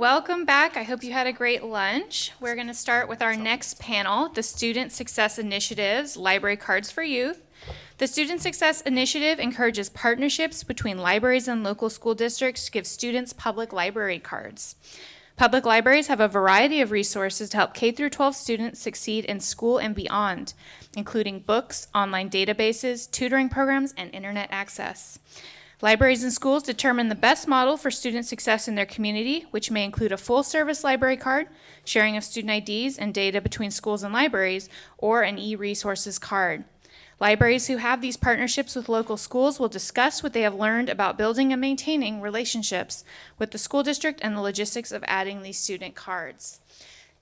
welcome back. I hope you had a great lunch. We're going to start with our next panel, the Student Success Initiatives Library Cards for Youth. The Student Success Initiative encourages partnerships between libraries and local school districts to give students public library cards. Public libraries have a variety of resources to help K through 12 students succeed in school and beyond, including books, online databases, tutoring programs, and internet access. Libraries and schools determine the best model for student success in their community, which may include a full-service library card, sharing of student IDs and data between schools and libraries, or an e-resources card. Libraries who have these partnerships with local schools will discuss what they have learned about building and maintaining relationships with the school district and the logistics of adding these student cards.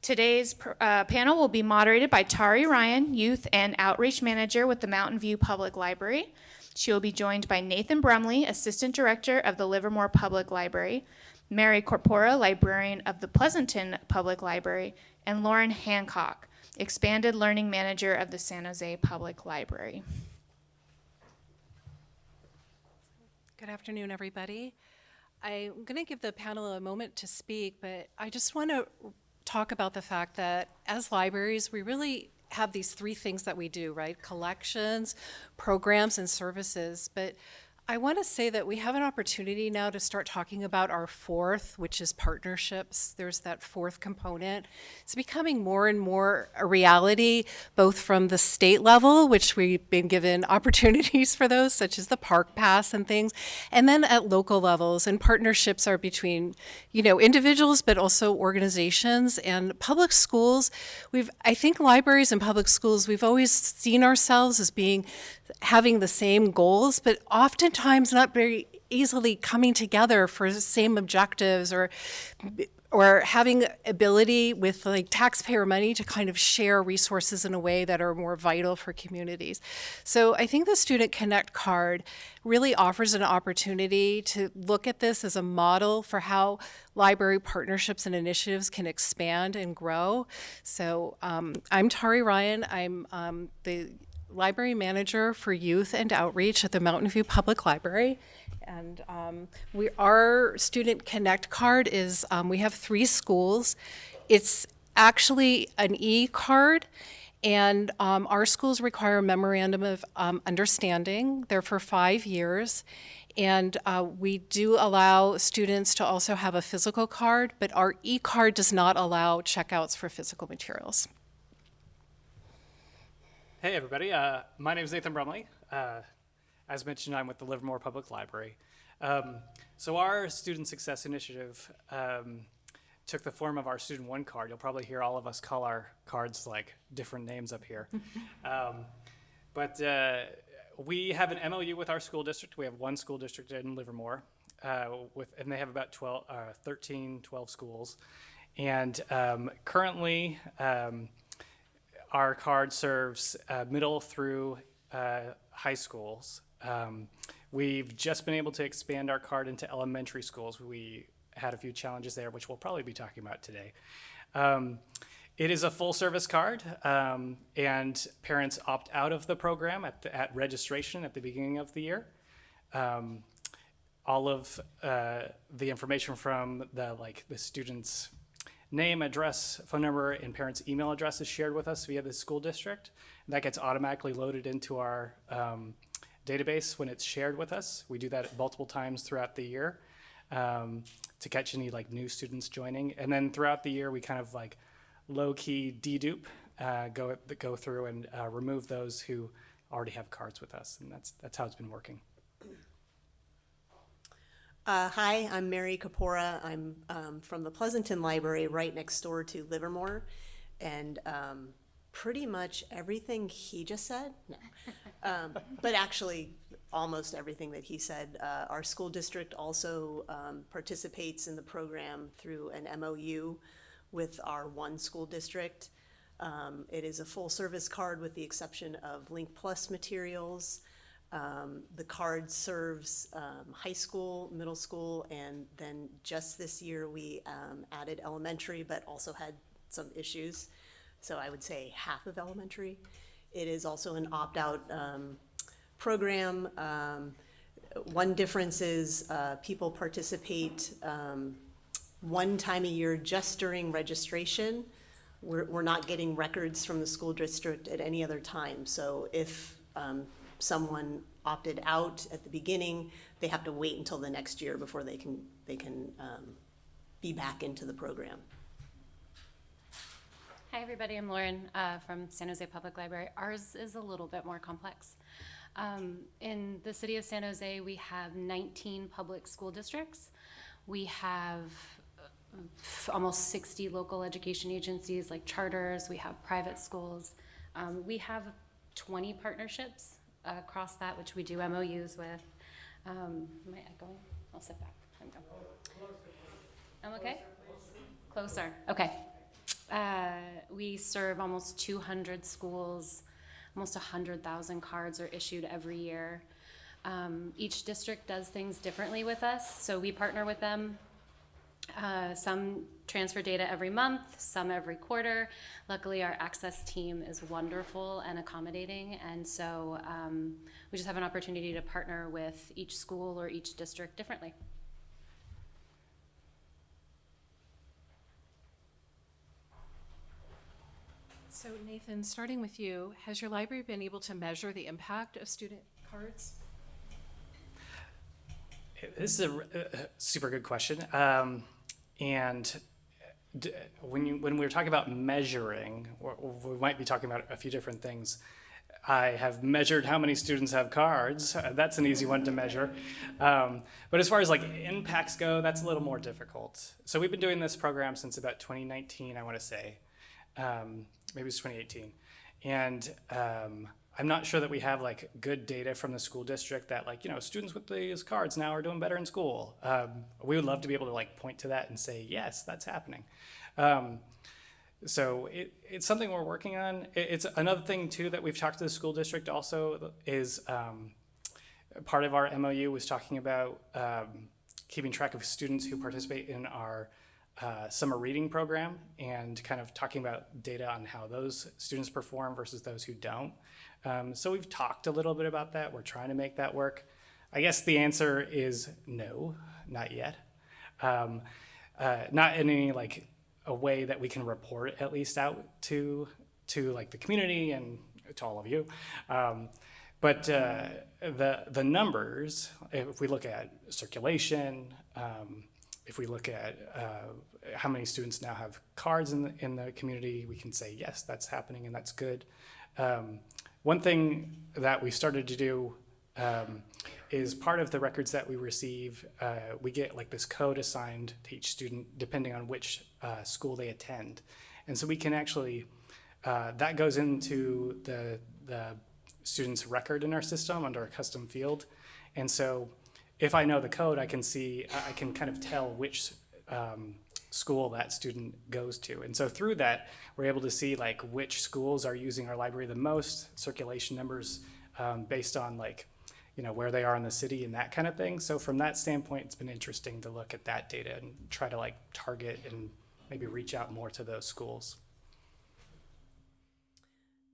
Today's uh, panel will be moderated by Tari Ryan, Youth and Outreach Manager with the Mountain View Public Library. She will be joined by Nathan Brumley, Assistant Director of the Livermore Public Library, Mary Corpora, Librarian of the Pleasanton Public Library, and Lauren Hancock, Expanded Learning Manager of the San Jose Public Library. Good afternoon, everybody. I'm going to give the panel a moment to speak, but I just want to talk about the fact that as libraries, we really have these three things that we do, right? Collections, programs, and services. But I want to say that we have an opportunity now to start talking about our fourth, which is partnerships. There's that fourth component. It's becoming more and more a reality, both from the state level, which we've been given opportunities for those, such as the park pass and things, and then at local levels. And partnerships are between, you know, individuals, but also organizations and public schools. We've, I think libraries and public schools, we've always seen ourselves as being having the same goals, but oftentimes not very easily coming together for the same objectives or or having ability with like taxpayer money to kind of share resources in a way that are more vital for communities. So I think the Student Connect card really offers an opportunity to look at this as a model for how library partnerships and initiatives can expand and grow. So um, I'm Tari Ryan. I'm um, the library manager for youth and outreach at the Mountain View Public Library. And um, we, our Student Connect card is, um, we have three schools. It's actually an e-card and um, our schools require a memorandum of um, understanding. They're for five years. And uh, we do allow students to also have a physical card, but our e-card does not allow checkouts for physical materials. Hey everybody, uh, my name is Nathan Brumley. Uh, as mentioned, I'm with the Livermore Public Library. Um, so our Student Success Initiative um, took the form of our Student One card. You'll probably hear all of us call our cards like different names up here. um, but uh, we have an MOU with our school district. We have one school district in Livermore, uh, with, and they have about 12, uh, 13, 12 schools. And um, currently, um, our card serves uh, middle through uh, high schools. Um, we've just been able to expand our card into elementary schools. We had a few challenges there, which we'll probably be talking about today. Um, it is a full service card, um, and parents opt out of the program at, the, at registration at the beginning of the year. Um, all of uh, the information from the like the students' name, address, phone number, and parents' email address is shared with us via the school district. And that gets automatically loaded into our um, database when it's shared with us. We do that multiple times throughout the year um, to catch any like new students joining. And then throughout the year, we kind of like low-key dedupe, uh, go, go through and uh, remove those who already have cards with us. And that's, that's how it's been working. Uh, hi, I'm Mary Kapora. I'm um, from the Pleasanton Library right next door to Livermore. And um, pretty much everything he just said, no. um, but actually almost everything that he said. Uh, our school district also um, participates in the program through an MOU with our one school district. Um, it is a full service card with the exception of Link Plus materials. Um, the card serves um, high school, middle school, and then just this year we um, added elementary, but also had some issues. So I would say half of elementary. It is also an opt-out um, program. Um, one difference is uh, people participate um, one time a year just during registration. We're, we're not getting records from the school district at any other time. So if um, someone opted out at the beginning, they have to wait until the next year before they can, they can um, be back into the program. Hi, everybody. I'm Lauren uh, from San Jose Public Library. Ours is a little bit more complex. Um, in the city of San Jose, we have 19 public school districts. We have uh, almost 60 local education agencies like charters. We have private schools. Um, we have 20 partnerships across that, which we do MOUs with. Um, am I echoing? I'll sit back. I'm going. I'm okay? Closer, okay. Uh, we serve almost 200 schools, almost 100,000 cards are issued every year. Um, each district does things differently with us, so we partner with them. Uh, some transfer data every month, some every quarter. Luckily, our access team is wonderful and accommodating, and so um, we just have an opportunity to partner with each school or each district differently. So Nathan, starting with you, has your library been able to measure the impact of student cards? This is a, r- a- a super good question. Um, and d- when you when we were talking about measuring, we might be talking about a few different things. I have measured how many students have cards. Uh, That's an easy one to measure. Um, but as far as like impacts go, that's a little more difficult. So we've been doing this program since about 2019, I want to say. Um, maybe it's 2018. And um, I'm not sure that we have like good data from the school district that like, you know, students with these cards now are doing better in school. Um, we would love to be able to like point to that and say, yes, that's happening. Um, so it, it's something we're working on. It, it's another thing too that we've talked to the school district also is um, part of our MOU was talking about um, keeping track of students who participate in our uh, summer reading program and kind of talking about data on how those students perform versus those who don't. Um, so we've talked a little bit about that. We're trying to make that work. I guess the answer is no, not yet. Um, uh, not in any like a way that we can report at least out to to like the community and to all of you. Um, but uh, the the numbers, if we look at circulation, um, if we look at uh, how many students now have cards in the, in the community, we can say yes, that's happening and that's good. Um, one thing that we started to do um, is part of the records that we receive, uh, we get like this code assigned to each student depending on which uh, school they attend. And so we can actually, uh, that goes into the, the student's record in our system under a custom field. And so if I know the code, I can see, I can kind of tell which um, school that student goes to. And so through that, we're able to see like which schools are using our library the most, circulation numbers um, based on like, you know, where they are in the city and that kind of thing. So from that standpoint, it's been interesting to look at that data and try to like target and maybe reach out more to those schools.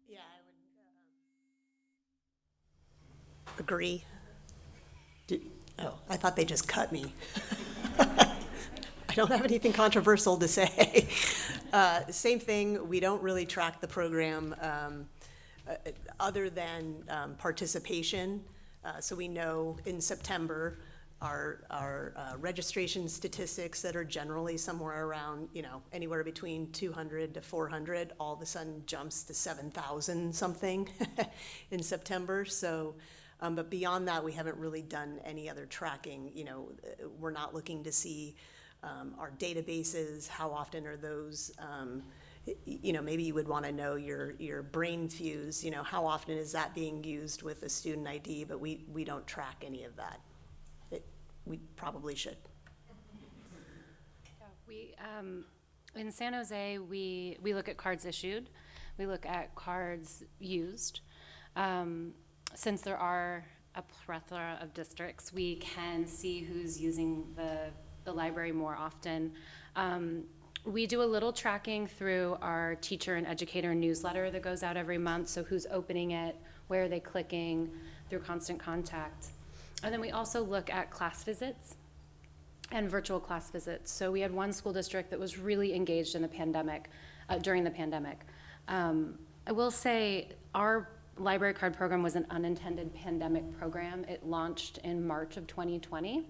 Yeah, I would. Agree. Oh, I thought they just cut me. I don't have anything controversial to say. Uh, same thing, we don't really track the program, um, uh, other than, um, participation. Uh, so we know in September, our, our, uh, registration statistics that are generally somewhere around, you know, anywhere between two hundred to four hundred, all of a sudden jumps to seven thousand something in September, so, um, but beyond that, we haven't really done any other tracking, you know, we're not looking to see, um, our databases, how often are those, um, you know, maybe you would want to know your, your Brainfuse, you know, how often is that being used with a student ID, but we, we don't track any of that. It, we probably should. We, um, in San Jose, we, we look at cards issued, we look at cards used. Um, since there are a plethora of districts, we can see who's using the, the library more often. Um, we do a little tracking through our teacher and educator newsletter that goes out every month, so who's opening it, where are they clicking, through constant contact. And then we also look at class visits. and virtual class visits. So we had one school district that was really engaged in the pandemic, uh, during the pandemic. Um, I will say, our library card program was an unintended pandemic program. It launched in March of 2020.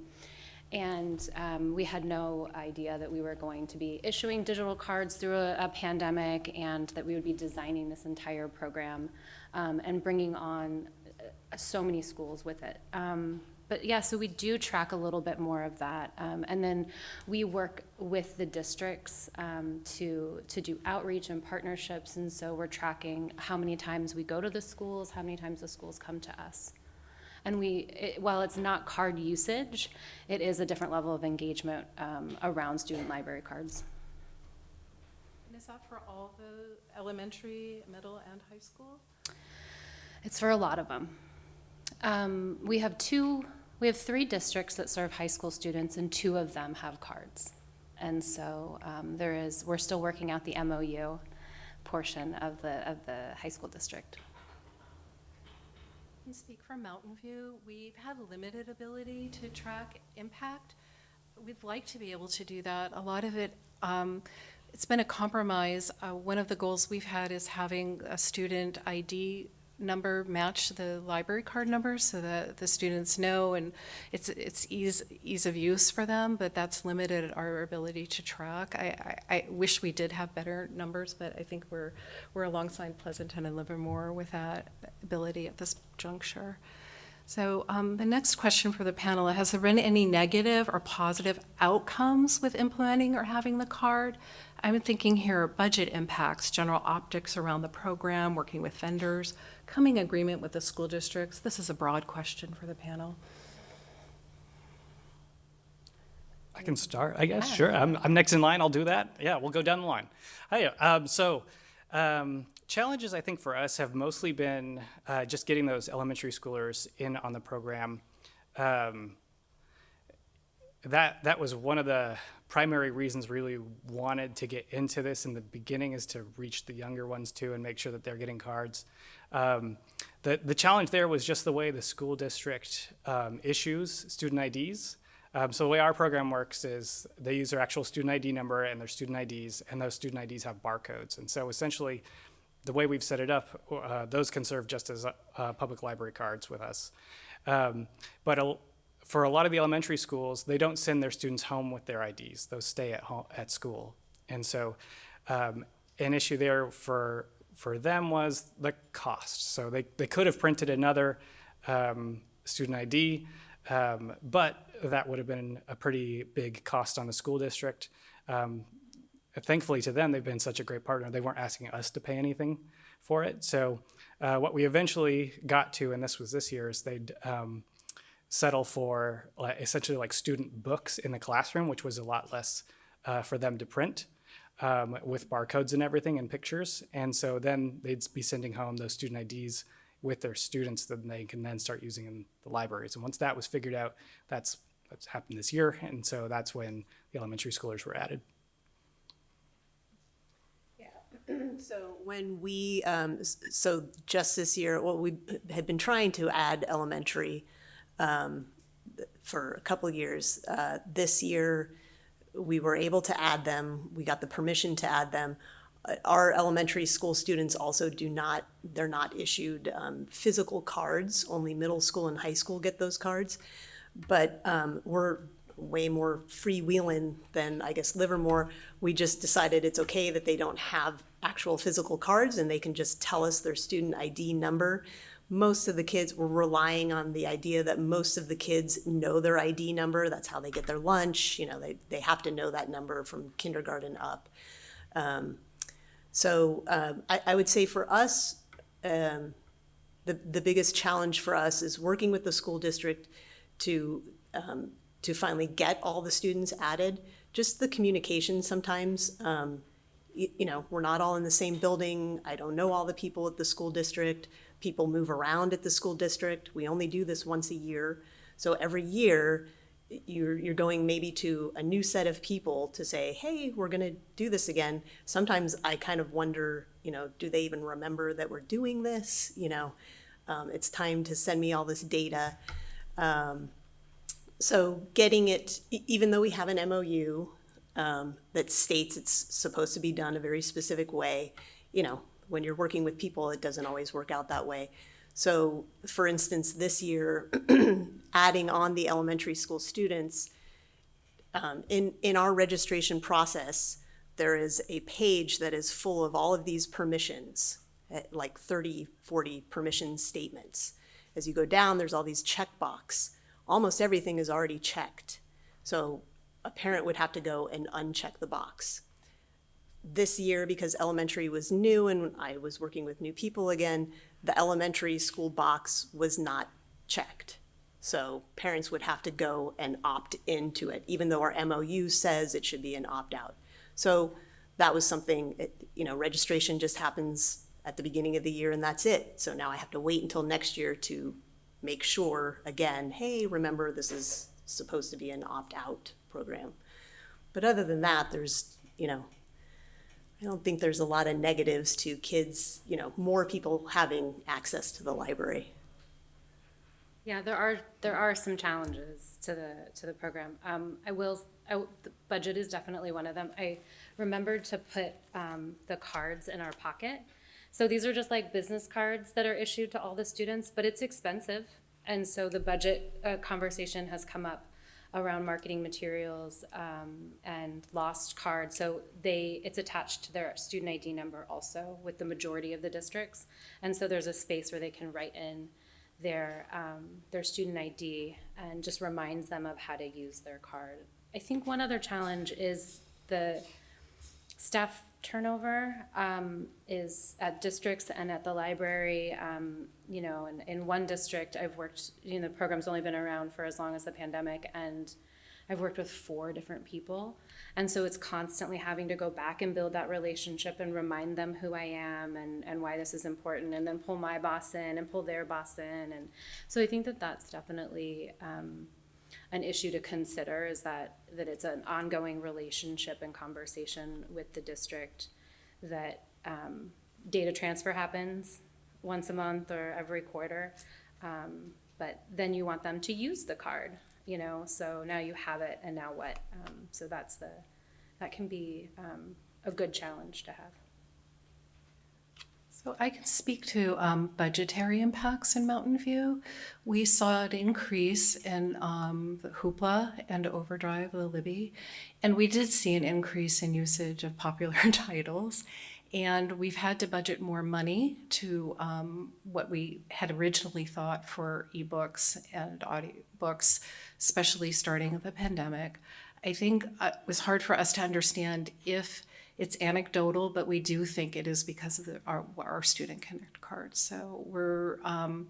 And um, we had no idea that we were going to be issuing digital cards through a, a pandemic and that we would be designing this entire program um, and bringing on uh, so many schools with it. Um, but yeah, so we do track a little bit more of that. Um, and then we work with the districts um, to, to do outreach and partnerships. And so we're tracking how many times we go to the schools, how many times the schools come to us. And we, it, while it's not card usage, it is a different level of engagement um, around student library cards. And is that for all the elementary, middle, and high school? It's for a lot of them. Um, we have two, we have three districts that serve high school students, and two of them have cards. And so um, there is, we're still working out the MOU portion of the, of the high school district. Can speak for Mountain View. We've had limited ability to track impact. We'd like to be able to do that. A lot of it, um, it's been a compromise. Uh, one of the goals we've had is having a student ID number match the library card number so that the students know and it's it's ease ease of use for them but that's limited our ability to track. I, I, I wish we did have better numbers but I think we're we're alongside Pleasanton and Livermore with that ability at this juncture so um, the next question for the panel, has there been any negative or positive outcomes with implementing or having the card? I'm thinking here budget impacts, general optics around the program, working with vendors, coming agreement with the school districts. This is a broad question for the panel. I can start, I guess. Sure. I'm, I'm next in line. I'll do that. Yeah, we'll go down the line. Hi. Um, so, um, challenges I think for us have mostly been uh, just getting those elementary schoolers in on the program. Um, that that was one of the primary reasons really wanted to get into this in the beginning is to reach the younger ones too and make sure that they're getting cards. Um, the the challenge there was just the way the school district um, issues student IDs. Um, so the way our program works is they use their actual student ID number and their student IDs, and those student IDs have barcodes. And so essentially, the way we've set it up, uh, those can serve just as uh, public library cards with us. Um, but a, for a lot of the elementary schools, they don't send their students home with their IDs; those stay at home at school. And so, um, an issue there for for them was the cost. So they they could have printed another um, student ID. Um, but that would have been a pretty big cost on the school district. Um, thankfully to them, they've been such a great partner. They weren't asking us to pay anything for it. So uh, what we eventually got to, and this was this year, is they'd um, settle for essentially like student books in the classroom, which was a lot less uh, for them to print. Um, with barcodes and everything and pictures. And so then they'd be sending home those student IDs with their students that they can then start using in the libraries. And once that was figured out, that's what's happened this year. And so that's when the elementary schoolers were added. So when we, um, so just this year, well, we had been trying to add elementary um, for a couple years. Uh, This year, we were able to add them. We got the permission to add them. Uh, Our elementary school students also do not, they're not issued um, physical cards. Only middle school and high school get those cards. But um, we're way more freewheeling than, I guess, Livermore. We just decided it's okay that they don't have actual physical cards and they can just tell us their student ID number. Most of the kids were relying on the idea that most of the kids know their ID number. That's how they get their lunch. You know, they, they have to know that number from kindergarten up. Um, so um, I, I would say for us, um, the, the biggest challenge for us is working with the school district to, um, to finally get all the students added. Just the communication sometimes, um, you, you know, we're not all in the same building. I don't know all the people at the school district. People move around at the school district. We only do this once a year. So every year, you're, you're going maybe to a new set of people to say, hey, we're gonna do this again. Sometimes I kind of wonder, you know, do they even remember that we're doing this? You know, um, it's time to send me all this data. Um, So getting it, even though we have an MOU um, that states it's supposed to be done a very specific way, you know, when you're working with people, it doesn't always work out that way. So, for instance, this year, adding on the elementary school students, um, in, in our registration process, there is a page that is full of all of these permissions, eh, like 30, 40 permission statements. As you go down, there's all these checkbox. Almost everything is already checked. So a parent would have to go and uncheck the box. This year, because elementary was new and I was working with new people again, the elementary school box was not checked. So parents would have to go and opt into it, even though our MOU says it should be an opt-out. So that was something, it- you know, registration just happens at the beginning of the year and that's it. So now I have to wait until next year to make sure, again, hey, remember, this is supposed to be an opt-out program. But other than that, there's, you know, I don't think there's a lot of negatives to kids, you know, more people having access to the library. Yeah, there are, there are some challenges to the, to the program. Um, I will, I the budget is definitely one of them. I remembered to put, um, the cards in our pocket. So these are just like business cards that are issued to all the students, but it's expensive. And so the budget, uh, conversation has come up around marketing materials, um, and lost cards. So they, it's attached to their student ID number also with the majority of the districts. And so there's a space where they can write in their, um, their student ID and just reminds them of how to use their card. I think one other challenge is the staff turnover um, is at districts and at the library. Um, you know, in, in one district, I've worked, you know, the program's only been around for as long as the pandemic, and I've worked with four different people. And so it's constantly having to go back and build that relationship and remind them who I am and, and why this is important, and then pull my boss in and pull their boss in. And so I think that that's definitely um, an issue to consider is that, that it's an ongoing relationship and conversation with the district, that um, data transfer happens once a month or every quarter. Um, but then you want them to use the card, you know, so now you have it and now what? Um, so that's the, that can be um, a good challenge to have. So I can speak to um, budgetary impacts in Mountain View. We saw an increase in um, the Hoopla and Overdrive, the Libby, and we did see an increase in usage of popular titles. And we've had to budget more money to um, what we had originally thought for ebooks and audiobooks, especially starting the pandemic. I think uh, it was hard for us to understand if it's anecdotal, but we do think it is because of the, our, our student connect cards. So we're, um,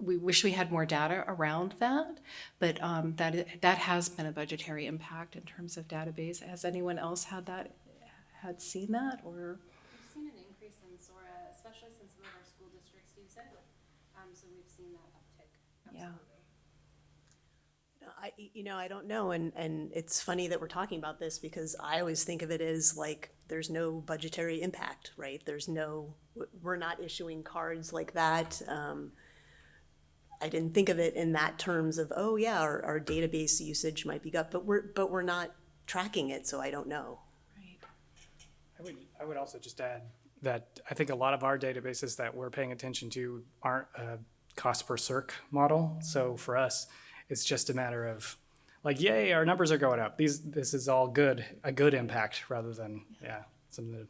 we wish we had more data around that, but um, that, that has been a budgetary impact in terms of database. Has anyone else had that, had seen that or? We've seen an increase in Sora, especially since some of our school districts use it. Um, so we've seen that uptick. Yeah. I, you know, I don't know, and, and it's funny that we're talking about this because I always think of it as like, there's no budgetary impact, right? There's no, we're not issuing cards like that. Um, I didn't think of it in that terms of, oh yeah, our, our database usage might be up, but we're, but we're not tracking it, so I don't know. Right. I would, I would also just add that I think a lot of our databases that we're paying attention to aren't a cost per circ model. So for us, it's just a matter of like, yay, our numbers are going up. These, this is all good, a good impact rather than, yeah, something to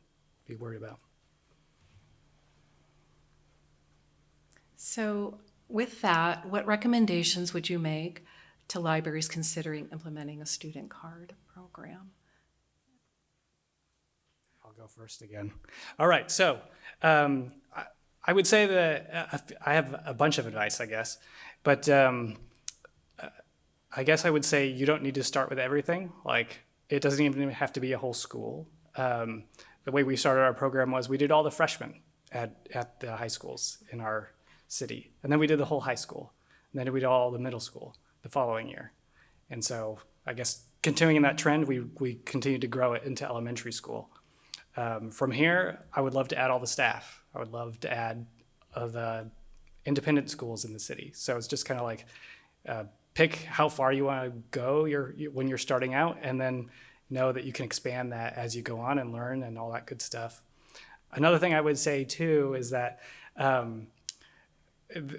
be worried about. So with that, what recommendations would you make to libraries considering implementing a student card program? I'll go first again. All right, so um, I, I would say that uh, I have a bunch of advice, I guess, but um, I guess I would say you don't need to start with everything. Like, it doesn't even have to be a whole school. Um, the way we started our program was we did all the freshmen at, at the high schools in our city, and then we did the whole high school, and then we did all the middle school the following year. And so I guess continuing in that trend, we, we continued to grow it into elementary school. Um, from here, I would love to add all the staff. I would love to add uh, the independent schools in the city. So it's just kind of like uh, pick how far you want to go you're, when you're starting out, and then know that you can expand that as you go on and learn and all that good stuff. Another thing I would say too is that um,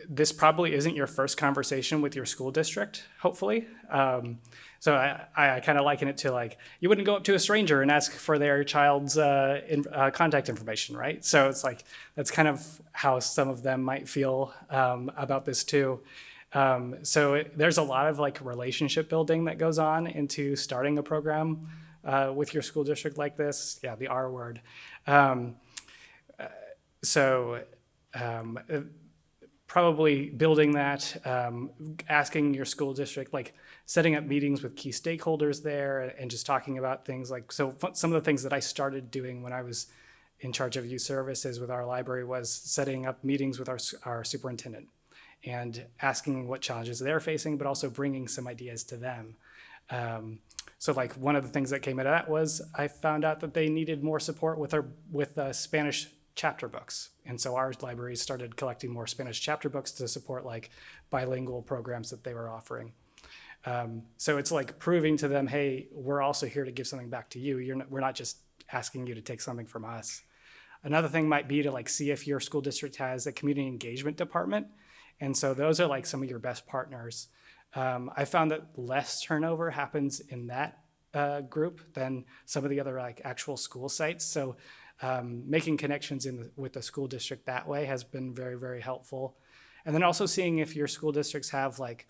this probably isn't your first conversation with your school district, hopefully. Um, so I, I kind of liken it to like you wouldn't go up to a stranger and ask for their child's uh, in, uh, contact information, right? So it's like that's kind of how some of them might feel um, about this too. Um, so it, there's a lot of like relationship building that goes on into starting a program uh, with your school district like this. Yeah, the R word. Um, uh, so um, uh, probably building that, um, asking your school district, like setting up meetings with key stakeholders there and just talking about things like, so some of the things that I started doing when I was in charge of youth services with our library was setting up meetings with our, our superintendent and asking what challenges they're facing, but also bringing some ideas to them. Um, so like one of the things that came out of that was I found out that they needed more support with our with uh, Spanish chapter books, and so our library started collecting more Spanish chapter books to support like bilingual programs that they were offering. Um, so it's like proving to them, hey, we're also here to give something back to you. You're not, we're not just asking you to take something from us. Another thing might be to like see if your school district has a community engagement department, and so those are like some of your best partners. Um, I found that less turnover happens in that uh, group than some of the other like actual school sites. So um, making connections in the, with the school district that way has been very very helpful. And then also seeing if your school districts have like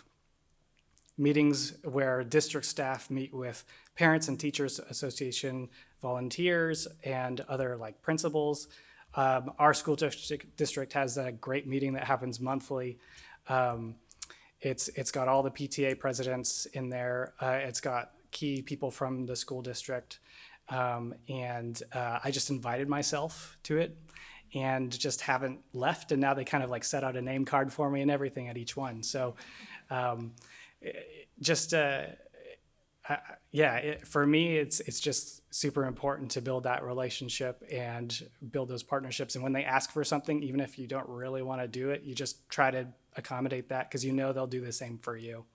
meetings where district staff meet with parents and teachers association volunteers and other like principals. Um, our school district, district has a great meeting that happens monthly. Um, it's it's got all the PTA presidents in there. Uh, it's got key people from the school district, um, and uh, I just invited myself to it, and just haven't left. And now they kind of like set out a name card for me and everything at each one. So, um, just uh, I- yeah, it, for me, it's it's just super important to build that relationship and build those partnerships. And when they ask for something, even if you don't really want to do it, you just try to accommodate that because you know they'll do the same for you.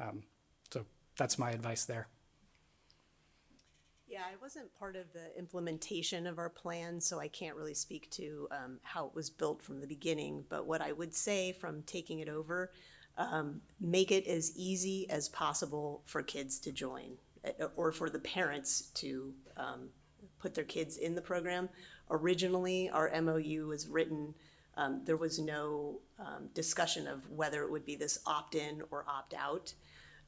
Um, so that's my advice there. Yeah, I wasn't part of the implementation of our plan, so I can't really speak to um, how it was built from the beginning. But what I would say from taking it over, um, make it as easy as possible for kids to join, uh, or for the parents to um, put their kids in the program. Originally, our MOU was written, um, there was no um, discussion of whether it would be this opt-in or opt-out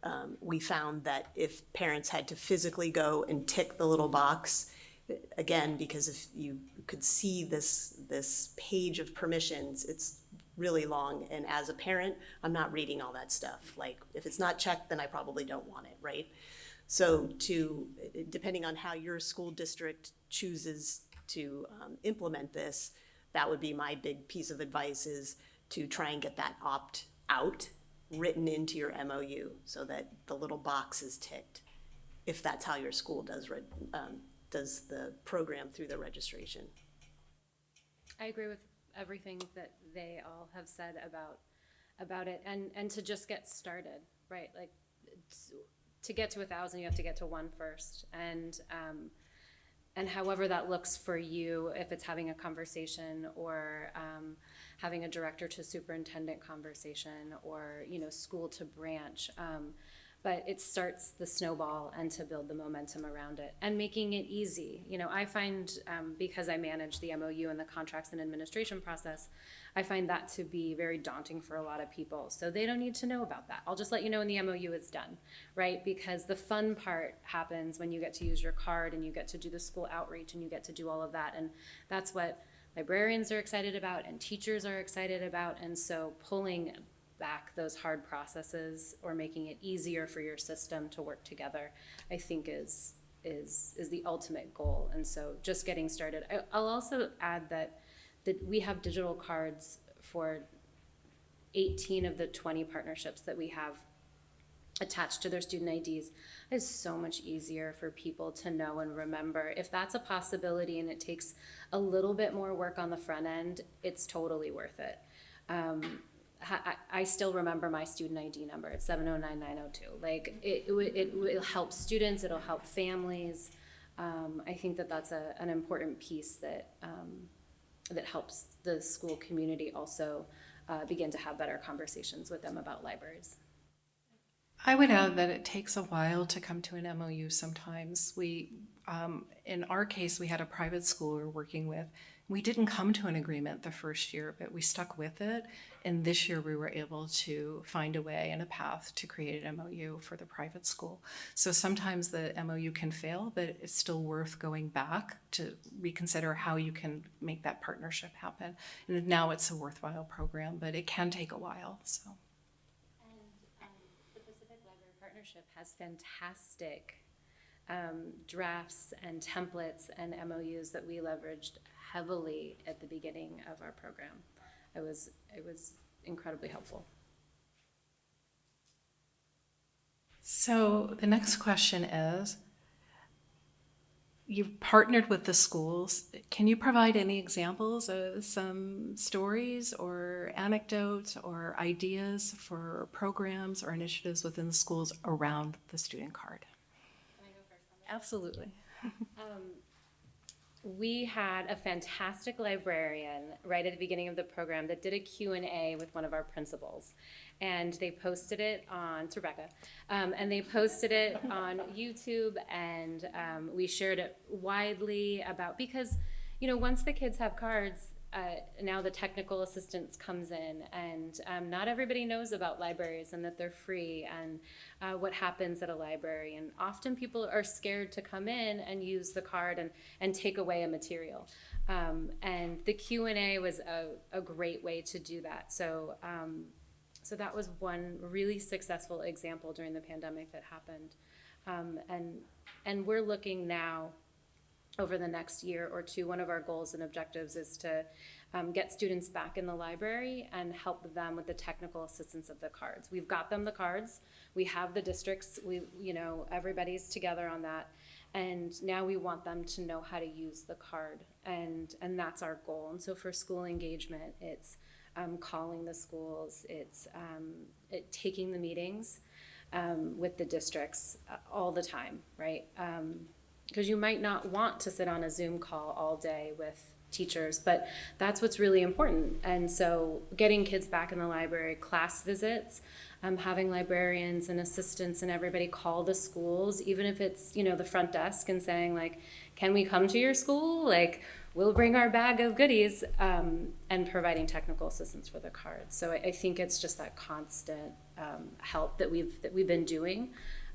um, we found that if parents had to physically go and tick the little box, again, because if you could see this, this page of permissions, it's really long, and as a parent, I'm not reading all that stuff. Like, if it's not checked, then I probably don't want it, right? So to, depending on how your school district chooses to um, implement this, that would be my big piece of advice is to try and get that opt-out written into your MOU so that the little box is ticked, if that's how your school does, um, does the program through the registration. I agree with everything that they all have said about, about it, and, and to just get started, right? Like, to get to a thousand, you have to get to one first, and, um, and however that looks for you, if it's having a conversation or, um, having a director to superintendent conversation or, you know, school to branch, um, but it starts the snowball and to build the momentum around it and making it easy. You know, I find um, because I manage the MOU and the contracts and administration process, I find that to be very daunting for a lot of people. So they don't need to know about that. I'll just let you know when the MOU is done, right? Because the fun part happens when you get to use your card and you get to do the school outreach and you get to do all of that. And that's what librarians are excited about and teachers are excited about. And so pulling back those hard processes or making it easier for your system to work together, I think is is is the ultimate goal. And so just getting started. I, I'll also add that that we have digital cards for 18 of the 20 partnerships that we have attached to their student IDs is so much easier for people to know and remember. If that's a possibility and it takes a little bit more work on the front end, it's totally worth it. Um, I, still remember my student ID number. It's seven oh nine nine oh two. Like, it, it, it will help students, it'll help families. Um, I think that that's a, an important piece that, um, that helps the school community also, uh, begin to have better conversations with them about libraries. I would add that it takes a while to come to an MOU sometimes. We, um, in our case, we had a private school we were working with. We didn't come to an agreement the first year, but we stuck with it. And this year we were able to find a way and a path to create an MOU for the private school. So sometimes the MOU can fail, but it's still worth going back to reconsider how you can make that partnership happen. And now it's a worthwhile program, but it can take a while, so. And um, the Pacific Library Partnership has fantastic um, drafts and templates and MOUs that we leveraged heavily at the beginning of our program. It was, it was incredibly helpful. So the next question is, you've partnered with the schools. Can you provide any examples of some stories or anecdotes or ideas for programs or initiatives within the schools around the student card? Absolutely. We had a fantastic librarian right at the beginning of the program that did a Q&A with one of our principals. And they posted it on, it's Rebecca, um, and they posted it on YouTube and um, we shared it widely about, because, you know, once the kids have cards, uh, now the technical assistance comes in and um, not everybody knows about libraries and that they're free and uh, what happens at a library. And often people are scared to come in and use the card and, and take away a material. Um, and the q&a was a, a great way to do that. So um, so that was one really successful example during the pandemic that happened. Um, and and we're looking now over the next year or two, one of our goals and objectives is to um, get students back in the library and help them with the technical assistance of the cards. We've got them the cards, we have the districts, we, you know, everybody's together on that. And now we want them to know how to use the card and, and that's our goal. And so for school engagement, it's um, calling the schools, it's um, it, taking the meetings um, with the districts uh, all the time, right? Because you might not want to sit on a Zoom call all day with teachers, but that's what's really important. And so getting kids back in the library, class visits, um, having librarians and assistants and everybody call the schools, even if it's, you know, the front desk and saying like, can we come to your school? Like, we'll bring our bag of goodies um, and providing technical assistance for the cards. So I, I think it's just that constant um, help that we've, that we've been doing.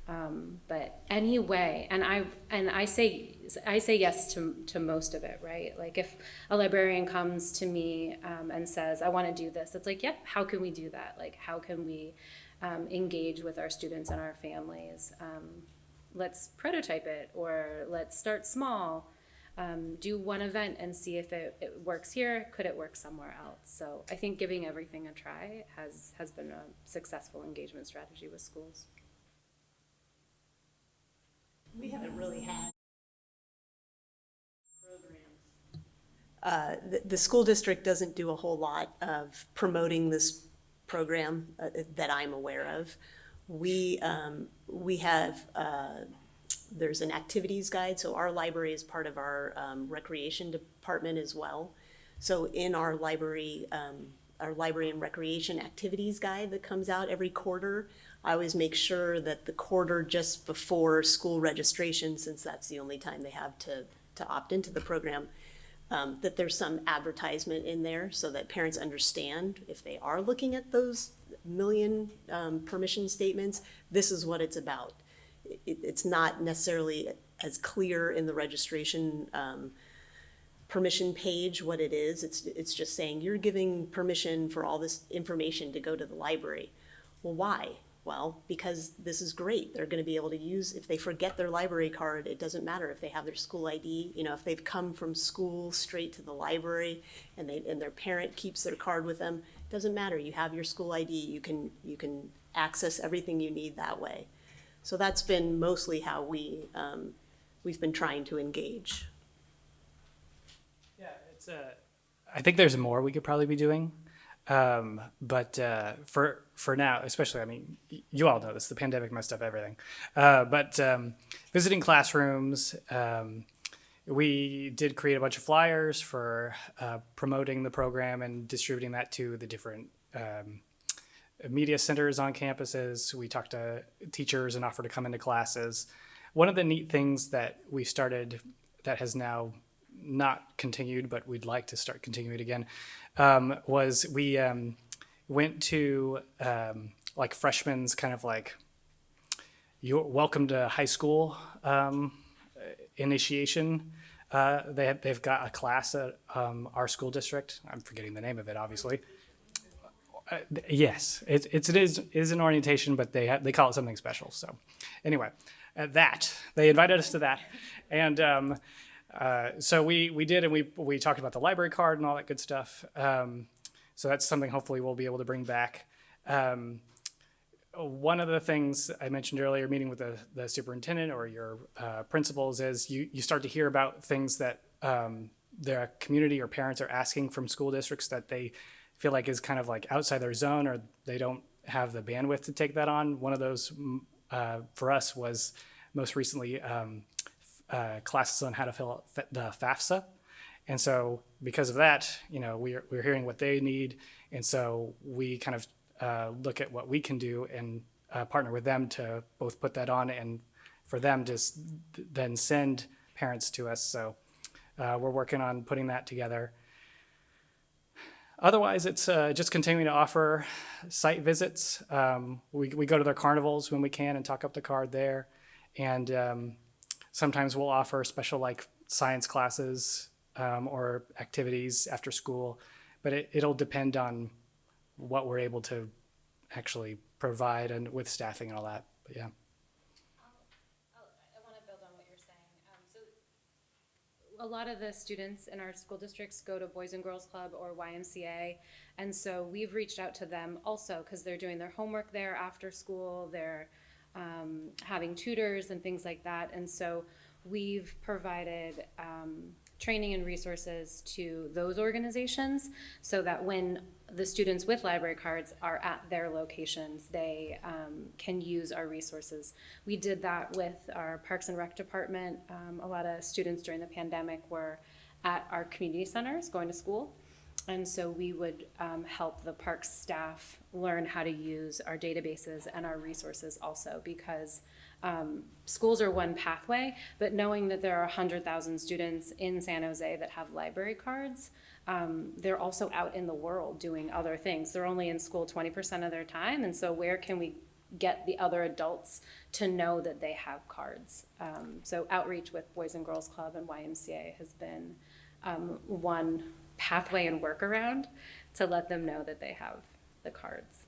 Um, but anyway, and I and I say I say yes to to most of it, right? Like if a librarian comes to me um, and says, "I want to do this," it's like, "Yep, how can we do that? Like, how can we um, engage with our students and our families? Um, let's prototype it, or let's start small." Um, do one event and see if it, it works here. Could it work somewhere else? So I think giving everything a try has has been a successful engagement strategy with schools. We haven't really had programs. Uh, the, the school district doesn't do a whole lot of promoting this program uh, that I'm aware of. We, um, we have, uh, there's an activities guide, so our library is part of our um, recreation department as well. So in our library, um, our library and recreation activities guide that comes out every quarter, I always make sure that the quarter just before school registration, since that's the only time they have to, to opt into the program, um, that there's some advertisement in there so that parents understand if they are looking at those million um, permission statements, this is what it's about. It, it's not necessarily as clear in the registration um, permission page what it is. It's, it's just saying you're giving permission for all this information to go to the library. Well, why? Well, because this is great. They're going to be able to use, if they forget their library card, it doesn't matter if they have their school ID. You know, if they've come from school straight to the library and they, and their parent keeps their card with them, it doesn't matter. You have your school ID. You can, you can access everything you need that way. So that's been mostly how we, um, we've been trying to engage. Yeah, it's a. I think there's more we could probably be doing. Um, but uh, for for now, especially, I mean, you all know this. The pandemic messed up everything. Uh, but um, visiting classrooms, um, we did create a bunch of flyers for uh, promoting the program and distributing that to the different um, media centers on campuses. We talked to teachers and offered to come into classes. One of the neat things that we started that has now not continued, but we'd like to start continuing again, um, was we um, went to um, like freshmen's kind of like your welcome to high school um, initiation. Uh, they have, they've got a class at um, our school district. I'm forgetting the name of it, obviously. Uh, yes, it, it's it is is an orientation, but they they call it something special. So, anyway, that they invited us to that, and um, uh, so we we did, and we we talked about the library card and all that good stuff. Um, so that's something hopefully we'll be able to bring back. Um, one of the things I mentioned earlier, meeting with the, the superintendent or your uh, principals, is you, you start to hear about things that um, the community or parents are asking from school districts that they feel like is kind of like outside their zone or they don't have the bandwidth to take that on. One of those mm, uh, for us was most recently um, uh, classes on how to fill out the FAFSA. And so because of that, you know, we're, we're hearing what they need. And so we kind of uh, look at what we can do and uh, partner with them to both put that on and for them to then send parents to us. So uh, we're working on putting that together. Otherwise, it's uh, just continuing to offer site visits. Um, we, we go to their carnivals when we can and talk up the card there. And um, sometimes we'll offer special like science classes um, or activities after school, but it, it'll depend on what we're able to actually provide and with staffing and all that. But yeah. I want to build on what you're saying. So a lot of the students in our school districts go to Boys and Girls Club or YMCA. And so we've reached out to them also because they're doing their homework there after school. They're um, having tutors and things like that. And so we've provided um, training and resources to those organizations so that when the students with library cards are at their locations, they um, can use our resources. We did that with our Parks and Rec department. Um, a lot of students during the pandemic were at our community centers going to school. And so we would um, help the parks staff learn how to use our databases and our resources also because um, schools are one pathway, but knowing that there are 100,000 students in San Jose that have library cards, um, they're also out in the world doing other things. They're only in school 20% of their time, and so where can we get the other adults to know that they have cards? Um, so outreach with Boys and Girls Club and YMCA has been um, one pathway and workaround to let them know that they have the cards.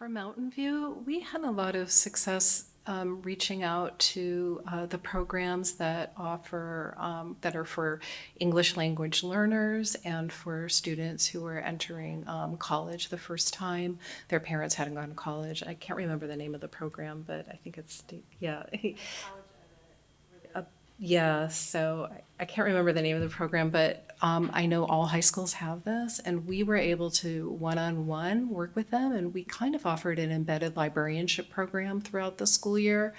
For Mountain View, we had a lot of success um, reaching out to uh, the programs that offer, um, that are for English language learners and for students who are entering um, college the first time. Their parents hadn't gone to college. I can't remember the name of the program, but I think it's, yeah. Uh, Yeah, so I- I can't remember the name of the program, but um, I know all high schools have this, and we were able to one-on-one work with them, and we kind of offered an embedded librarianship program throughout the school year.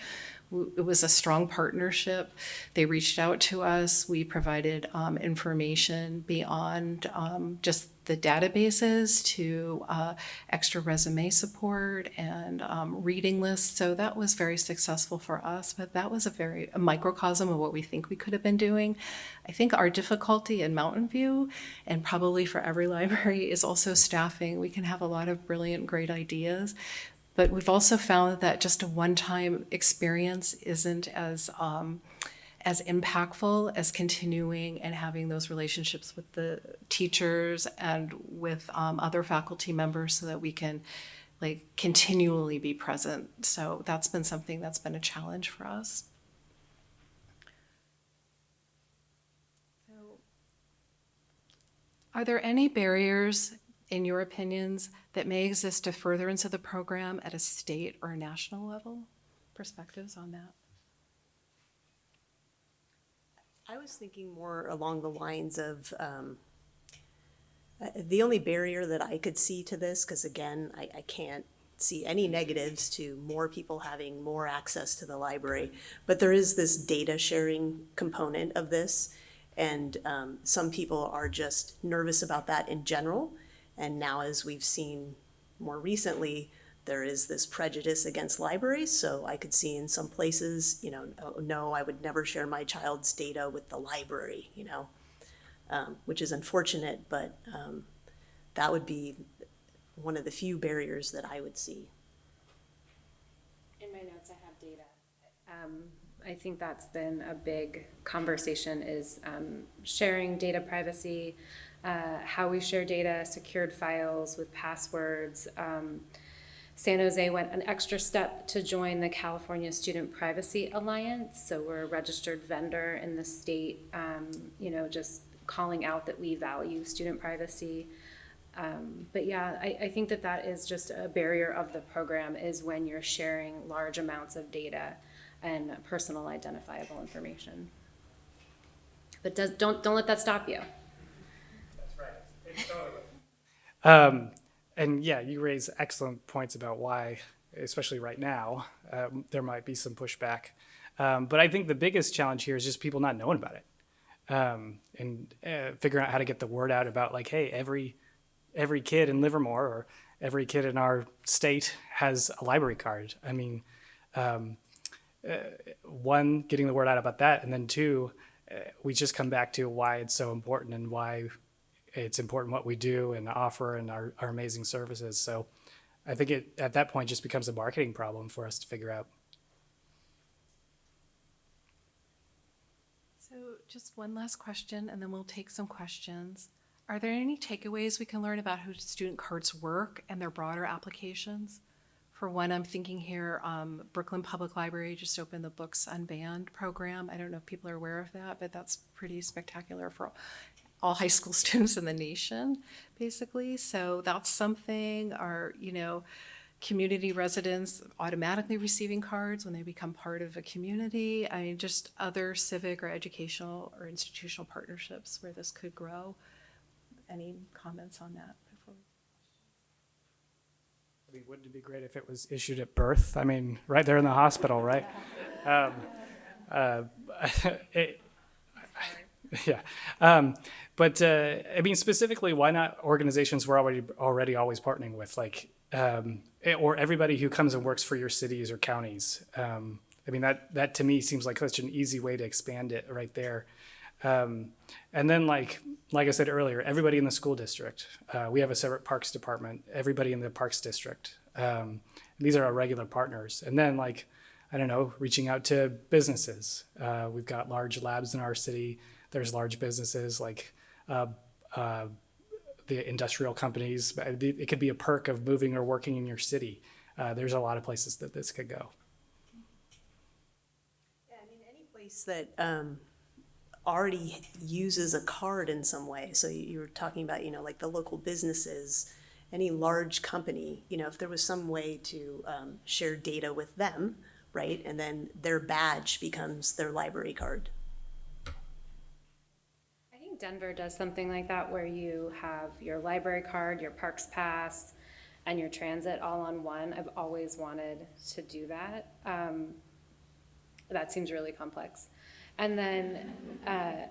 It was a strong partnership. They reached out to us. We provided um, information beyond um, just the databases to uh, extra resume support and um, reading lists. So that was very successful for us, but that was a very a microcosm of what we think we could have been doing. I think our difficulty in Mountain View, and probably for every library, is also staffing. We can have a lot of brilliant, great ideas, but we've also found that just a one-time experience isn't as um, as impactful as continuing and having those relationships with the teachers and with um, other faculty members so that we can like continually be present. So that's been something that's been a challenge for us. So, Are there any barriers, in your opinions, that may exist to furtherance of the program at a state or a national level? Perspectives on that? I was thinking more along the lines of, um, Uh, The only barrier that I could see to this, because again, I, I can't see any negatives to more people having more access to the library, but there is this data sharing component of this. And um, some people are just nervous about that in general. And now, as we've seen more recently, there is this prejudice against libraries. So I could see in some places, you know, oh, no, I would never share my child's data with the library, you know, um, which is unfortunate, but um, that would be one of the few barriers that I would see. In my notes, I have data. Um, I think that's been a big conversation is, um, sharing data privacy, uh, how we share data, secured files with passwords. Um, San Jose went an extra step to join the California Student Privacy Alliance, so we're a registered vendor in the state, um, you know, just calling out that we value student privacy. Um, but yeah, I, I think that that is just a barrier of the program is when you're sharing large amounts of data and personal identifiable information. But does, don't, don't let that stop you. Um, and yeah, you raise excellent points about why, especially right now, um, there might be some pushback. Um, but I think the biggest challenge here is just people not knowing about it um, and uh, figuring out how to get the word out about like, hey, every every kid in Livermore or every kid in our state has a library card. I mean, um, uh, one, getting the word out about that, and then two, uh, we just come back to why it's so important and why it's important what we do and offer and our, our amazing services. So I think it at that point just becomes a marketing problem for us to figure out. So just one last question, and then we'll take some questions. Are there any takeaways we can learn about how student cards work and their broader applications? For one, I'm thinking here, um, Brooklyn Public Library just opened the Books Unbanned program. I don't know if people are aware of that, but that's pretty spectacular for all high school students in the nation, basically. So that's something, our, you know, community residents automatically receiving cards when they become part of a community. I mean, just other civic or educational or institutional partnerships where this could grow. Any comments on that? before I mean, wouldn't it be great if it was issued at birth? I mean, right there in the hospital, right? Um, uh, it, yeah. Um, but uh, I mean, specifically, why not organizations we're already already always partnering with, like, um, eh, or everybody who comes and works for your cities or counties? Um, I mean, that that to me seems like such an easy way to expand it right there. Um, and then, like like I said earlier, everybody in the school district. Uh, we have a separate parks department. Everybody in the parks district. Um, these are our regular partners. And then, like, I don't know, reaching out to businesses. Uh, we've got large labs in our city. There's large businesses like uh, uh, the industrial companies. It could be a perk of moving or working in your city. Uh, there's a lot of places that this could go. Yeah, I mean, any place that um, already uses a card in some way. So you were talking about, you know, like the local businesses, any large company, you know, if there was some way to um, share data with them, right? And then their badge becomes their library card. Denver does something like that where you have your library card, your parks pass, and your transit all on one. I've always wanted to do that. Um, that seems really complex. And then, uh,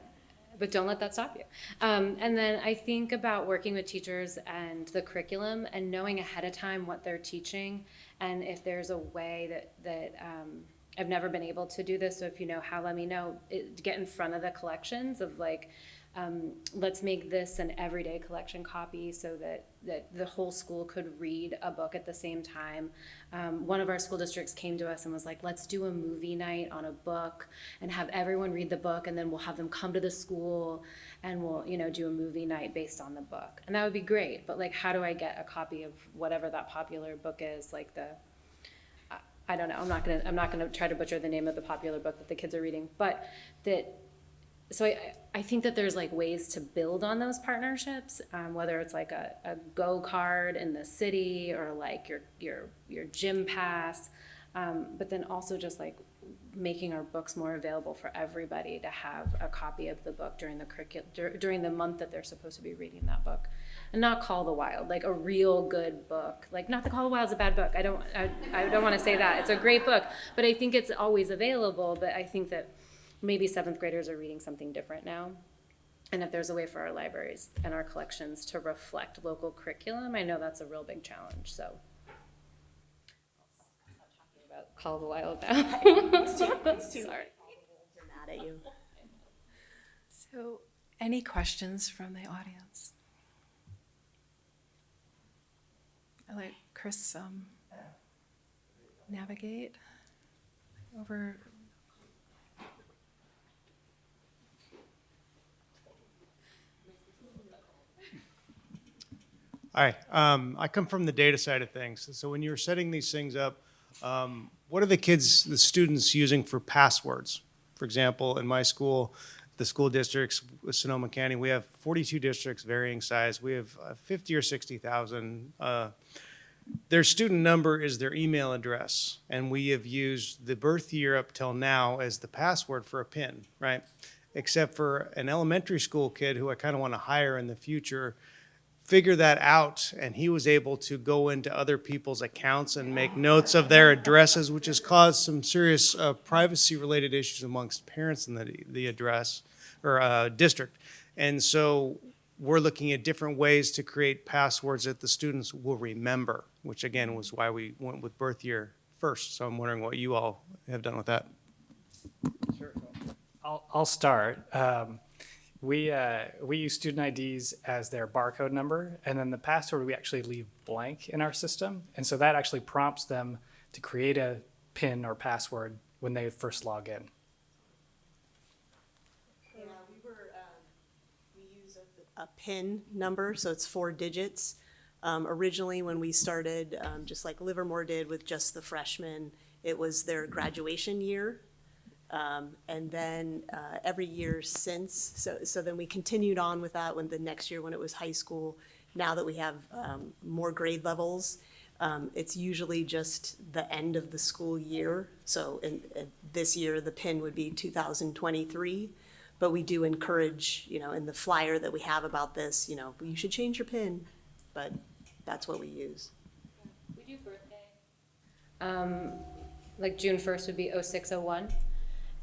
but don't let that stop you. Um, and then I think about working with teachers and the curriculum and knowing ahead of time what they're teaching and if there's a way that that um, I've never been able to do this. So if you know how, let me know. It, get in front of the collections of like, um, let's make this an everyday collection copy so that that the whole school could read a book at the same time. Um, one of our school districts came to us and was like, let's do a movie night on a book and have everyone read the book, and then we'll have them come to the school and we'll you know do a movie night based on the book, and that would be great. But like, how do I get a copy of whatever that popular book is, like the I don't know. I'm not gonna. I'm not gonna try to butcher the name of the popular book that the kids are reading, but that. So I, I think that there's like ways to build on those partnerships, um, whether it's like a, a go card in the city or like your your your gym pass, um, but then also just like making our books more available for everybody to have a copy of the book during the curriculum, during the month that they're supposed to be reading that book. And not Call the Wild, like a real good book. Like, not the Call the Wild's a bad book. I don't, I, I don't want to say that. It's a great book, but I think it's always available. But I think that maybe seventh graders are reading something different now. And if there's a way for our libraries and our collections to reflect local curriculum, I know that's a real big challenge. So. About Call the Wild now. Sorry. Mad at you. So, any questions from the audience? I let Chris um, navigate over. Hi, um, I come from the data side of things. So when you're setting these things up, um, what are the kids, the students using for passwords? For example, in my school, the school districts, Sonoma County, we have 42 districts varying size. We have uh, 50 or 60,000. Uh, their student number is their email address, and we have used the birth year up till now as the password for a PIN, right? Except for an elementary school kid who I kind of want to hire in the future, figure that out and he was able to go into other people's accounts and make notes of their addresses which has caused some serious uh, privacy related issues amongst parents in the, the address or uh, district. And so we're looking at different ways to create passwords that the students will remember which again was why we went with birth year first. So i'm wondering what you all have done with that. I'll, I'll start. Um, we, uh, we use student IDs as their barcode number, and then the password we actually leave blank in our system. And so that actually prompts them to create a PIN or password when they first log in. Yeah, we were, um, we use a, a PIN number, so it's four digits. Um, originally, when we started, um, just like Livermore did with just the freshmen, it was their graduation year. Um, and then, uh, every year since, so, so then we continued on with that when the next year when it was high school. Now that we have, um, more grade levels, um, it's usually just the end of the school year. So in, in this year, the PIN would be two thousand twenty-three. But we do encourage, you know, in the flyer that we have about this, you know, you should change your PIN, but that's what we use. We do birthday. Um, like June first would be oh six oh one,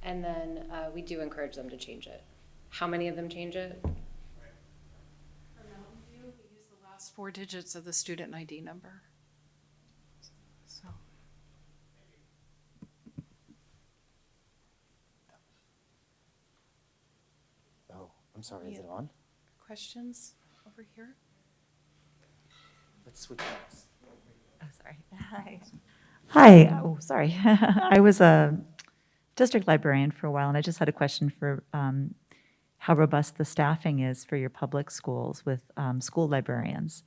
and then, uh, we do encourage them to change it. How many of them change it? For Mountain View, we use the last four digits of the student ID number. So, Oh, I'm sorry, is it on? questions over here? Let's switch mics. Oh, sorry. Hi. Hi. Oh, sorry. I was a district librarian for a while, and I just had a question for um, how robust the staffing is for your public schools with um, school librarians.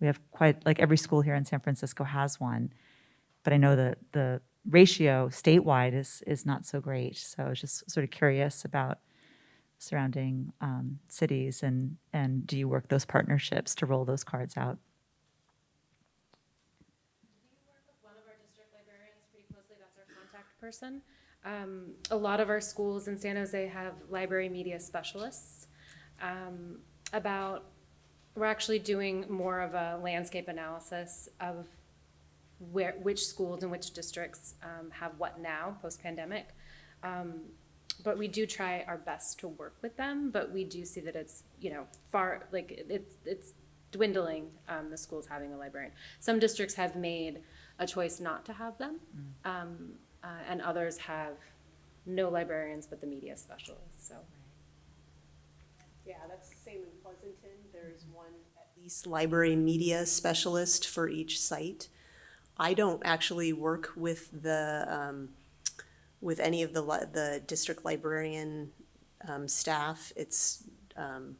We have quite, like every school here in San Francisco has one, but I know that the ratio statewide is, is not so great. So I was just sort of curious about surrounding um, cities, and, and do you work those partnerships to roll those cards out? Did work with one of our district librarians pretty closely. That's our contact person. Um, a lot of our schools in San Jose have library media specialists. Um, about, we're actually doing more of a landscape analysis of where, which schools and which districts um, have what now, post-pandemic. Um, but we do try our best to work with them, but we do see that it's, you know, far, like, it's, it's dwindling, um, the schools having a librarian. Some districts have made a choice not to have them, um, uh, and others have no librarians but the media specialists, so. Yeah, that's the same in Pleasanton. There's one at least library media specialist for each site. I don't actually work with the, um, with any of the, the district librarian, um, staff. It's, um,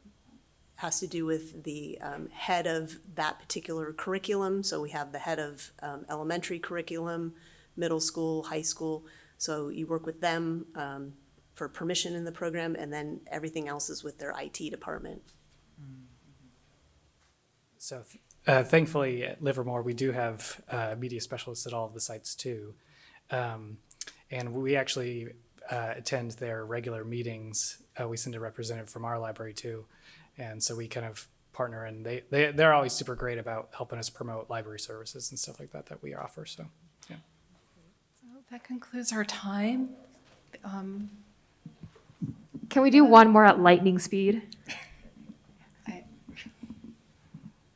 has to do with the, um, head of that particular curriculum. So we have the head of, um, elementary curriculum, middle school, high school. So you work with them, um, for permission in the program, and then everything else is with their IT department. So uh, thankfully at Livermore, we do have uh, media specialists at all of the sites too. Um, and we actually uh, attend their regular meetings. Uh, we send a representative from our library too, and so we kind of partner, and they they they're always super great about helping us promote library services and stuff like that that we offer. So. Yeah. That concludes our time. Um, Can we do one more at lightning speed?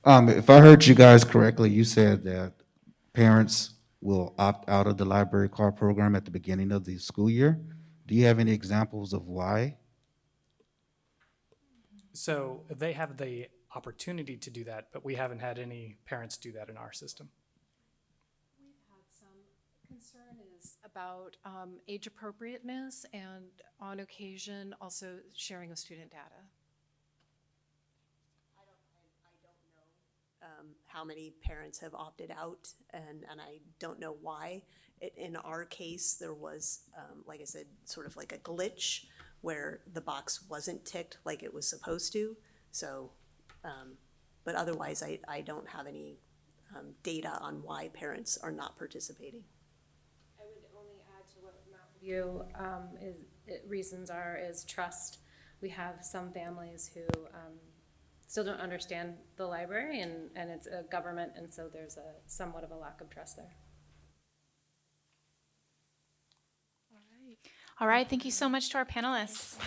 Um, if I heard you guys correctly, you said that parents will opt out of the library card program at the beginning of the school year. Do you have any examples of why? So they have the opportunity to do that, but we haven't had any parents do that in our system. Concern is about um, age appropriateness and on occasion also sharing of student data. I don't um, how many parents have opted out, and, and I don't know why. I- In our case, there was, um, like I said, sort of like a glitch where the box wasn't ticked like it was supposed to, so, um, but otherwise, I, I don't have any, um, data on why parents are not participating. I would only add to um, is, reasons are, is trust. We have some families who, um, still don't understand the library and, and it's a government, and so there's a somewhat of a lack of trust there. All right, thank you so much to our panelists.